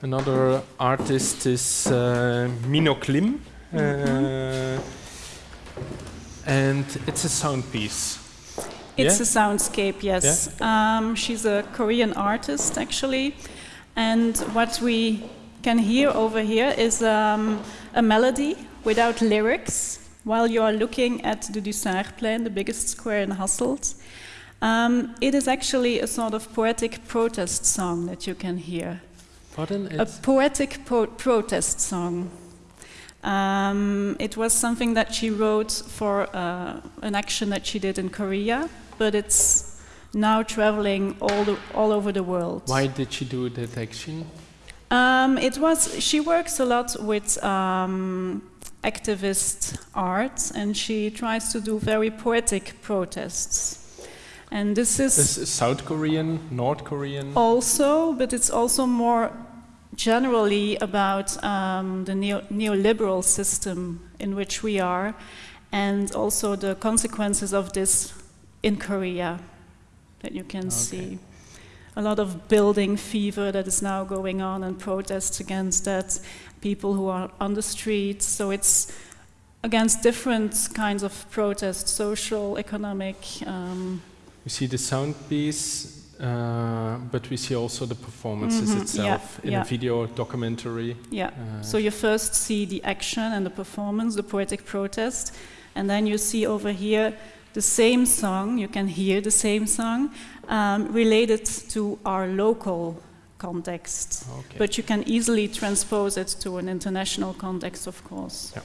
Another artist is uh, Minouk Lim. Mm-hmm. Uh, and it's a sound piece. It's Yeah? a soundscape, yes. Um, she's a Korean artist, actually. And what we can hear over here is um, a melody without lyrics while you are looking at the Dusartplein, the biggest square in Hasselt. Um, it is actually a sort of poetic protest song that you can hear. Pardon? A poetic po- protest song. Um, it was something that she wrote for uh, an action that she did in Korea, but it's now traveling all, the, all over the world. why did she do that action? Um, it was. She works a lot with um, activist art, and she tries to do very poetic protests. And this is Is South Korean, North Korean? also, but it's also more generally about um, the neo- neoliberal system in which we are, and also the consequences of this in Korea that you can see. A lot of building fever that is now going on and protests against that, people who are on the streets. So it's against different kinds of protests, social, economic. Um, We see the sound piece, uh, but we see also the performances Mhm, itself yeah, in yeah. a video documentary. yeah. Uh, So you first see the action and the performance, the poetic protest, and then you see over here the same song, you can hear the same song, um, related to our local context. okay. But you can easily transpose it to an international context, of course. Yeah.